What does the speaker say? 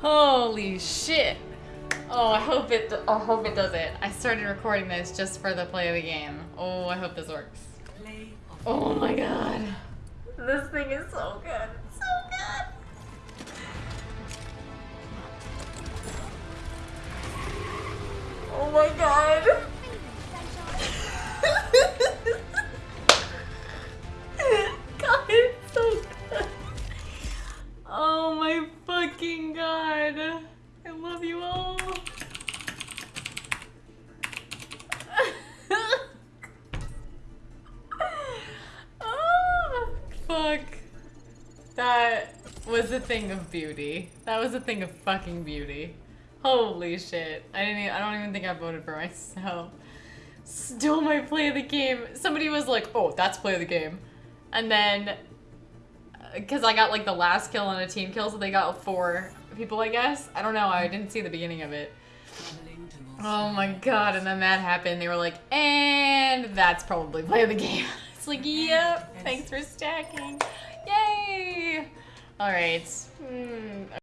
Holy shit. Oh, I hope it. I hope it does it. I started recording this just for the play of the game. Oh, I hope this works. Oh my god. This thing is so good. So good. Oh my god. god, it's so good. Oh my fucking god. I love you all. oh, fuck. That was a thing of beauty. That was a thing of fucking beauty. Holy shit. I didn't even, I don't even think I voted for myself. Still my play of the game. Somebody was like, oh, that's play of the game. And then, because I got like the last kill on a team kill, so they got four people, I guess. I don't know. I didn't see the beginning of it. Oh my god, and then that happened. They were like, and that's probably play of the game. It's like, yep, thanks for stacking. Yay! Alright. Hmm.